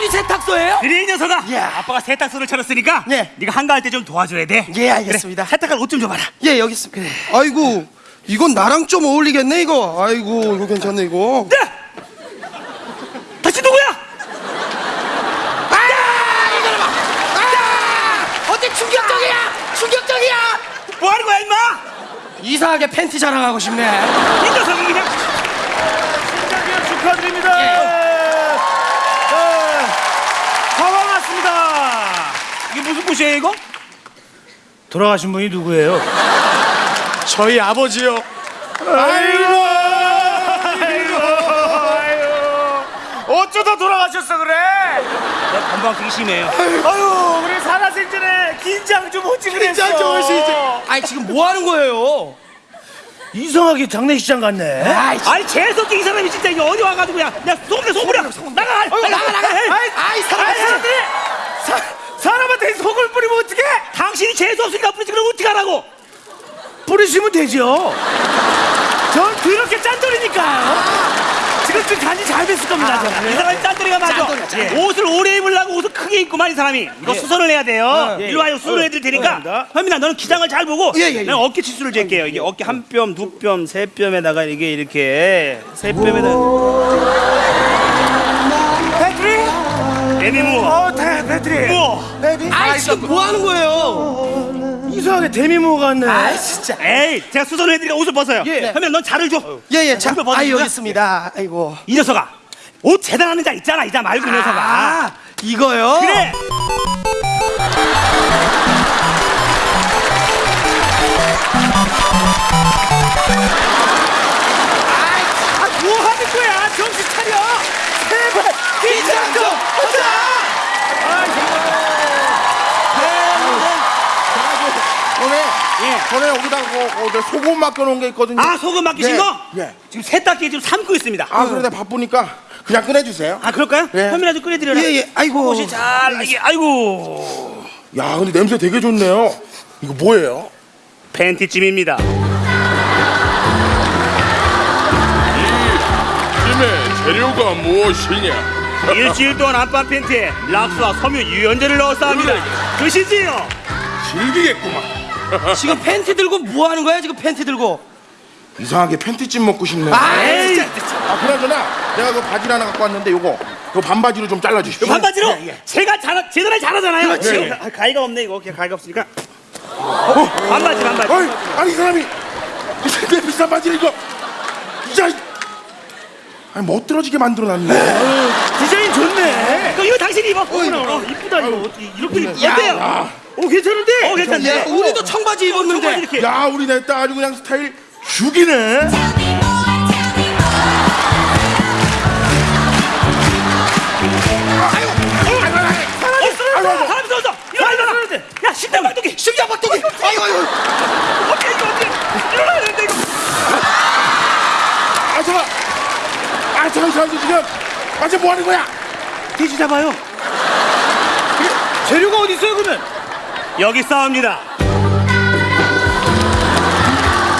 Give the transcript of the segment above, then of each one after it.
우리 세탁소예요? 그래 이 녀석아 예. 아빠가 세탁소를 차렸으니까 네. 네가 한가할 때 좀 도와줘야 돼 예, 알겠습니다. 그래, 세탁할 옷 좀 줘봐라 예 여기 있습니다. 아이고 이건 나랑 좀 어울리겠네 이거 아이고 이거 괜찮네 이거 네! 다시 누구야? 어때 충격적이야? 충격적이야? 뭐 하는 거야 임마? 이상하게 팬티 자랑하고 싶네. 이 녀석이 그냥 신장기업 축하드립니다. 네. 화왕 왔습니다. 꽃이에요 이거? 돌아가신 분이 누구예요? 저희 아버지요 아이고, 아이고, 아이고. 어쩌다 돌아가셨어 그래? 내 건방지기 심해요 아유, 우리 살아생전에 긴장 좀 오지 그랬어. 긴장 좀 하시지. 아니 지금 뭐 하는 거예요? 이상하게 장례식장 같네. 아이, 아니 재수없게 이 사람이 진짜 이게 어디 와가지고 야, 야 소금내 소금이야 나가 나가 나가 나가. 아이, 아이 사람. 아이, 사람들이 사, 사람한테 속을 뿌리면 어떡해? 당신이 재수없으니까 뿌리지 그럼 어떻게 하라고 뿌리시면 되죠. 전 그렇게 짠돌이니까요. 지금 좀 간이 잘 됐을 겁니다. 저는. 이 사람이 짠돌이가 맞아 짠돌이야, 짠돌이. 옷을 오래 입으려고 옷을 크게 입고만 이 사람이 이거 수선을 해야 돼요 예. 이리 와요 수선을 해드릴 테니까 감사합니다. 현민아 너는 기장을 잘 보고 예, 예, 예. 내가 어깨 치수를 잴게요 이게 어깨 한 뼘, 두 뼘, 세 뼘에다가 이게 이렇게 세 뼘에다 배트리? 애미무 어, 대, 배트리. 뭐 아이 지금 뭐 하는 거예요? 이상하게 데미모 같네. 아이 진짜. 에이 제가 수선을 해드리니까 옷을 벗어요 예. 현민아 넌 자를 줘 예예 자. 잠깐 아 여기. 있습니다. 아이고. 이 녀석아 옷 재단하는 자 있잖아 이자 말고 이 녀석아 아 이거요? 그래 전에 여기다 그, 그, 저 소금 맡겨놓은 게 있거든요. 아 소금 맡기신 예, 거? 예. 지금 세탁기에 지금 삶고 있습니다 아 그런데 바쁘니까 그냥 꺼내주세요. 아 그럴까요? 예. 현민아 좀 끓여드려라 예예. 아이고. 옷이 잘 이게 아이고 야 근데 냄새 되게 좋네요. 이거 뭐예요? 팬티찜입니다 팀의 재료가 무엇이냐? 일주일 동안 안방 팬티에 락스와 섬유 유연제를 넣었어 합니다 드시지요 즐기겠구만. 지금 팬티 들고 뭐 하는 거야 지금 팬티 들고? 이상하게 팬티찜 먹고 싶네. 아 에이. 진짜. 아 그나저나 내가 그 바지 하나 갖고 왔는데 요거 요 반바지로 좀 잘라주십시오. 요 반바지로 예, 예. 제가 잘 제대로 잘하잖아요 그렇지. 예, 예. 아, 가위가 없네 이거 이렇게 가위가 없으니까 어, 반바지 반바지 어이, 아니 이 사람이 내 비싼 바지를 이거 이자 아니 멋들어지게 만들어놨네. 디자인 좋네. 그럼 이거 당신이 입어 어, 이쁘다 이거 이렇게 입- 어때요? 오, 괜찮은데? 어 괜찮네 야, 우리도 청바지 입었는데. 청바지 이렇게 야 우리 냈다 아주 그냥 스타일 죽이네. 어, 야 심장 박동기 심장 박동기. 아이고 아이고. 어떻게 이거 어떻게 일어나야 되는데 이거 아 잠깐. 아 잠깐 잠깐 지금 아 지금 뭐 하는 거야? 돼지 잡아요 재료가 어디 있어요, 그러면? 여기 싸웁니다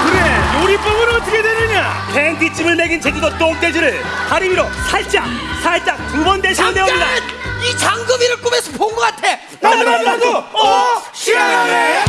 그래, 요리법은 어떻게 되느냐? 팬티찜을 먹인 제주도 똥돼지를 다리 위로 살짝 살짝 두 번 대시면 잠깐. 됩니다 이 장금이를 꿈에서 본 것 같아. 나도 나도 나도 어 시원해.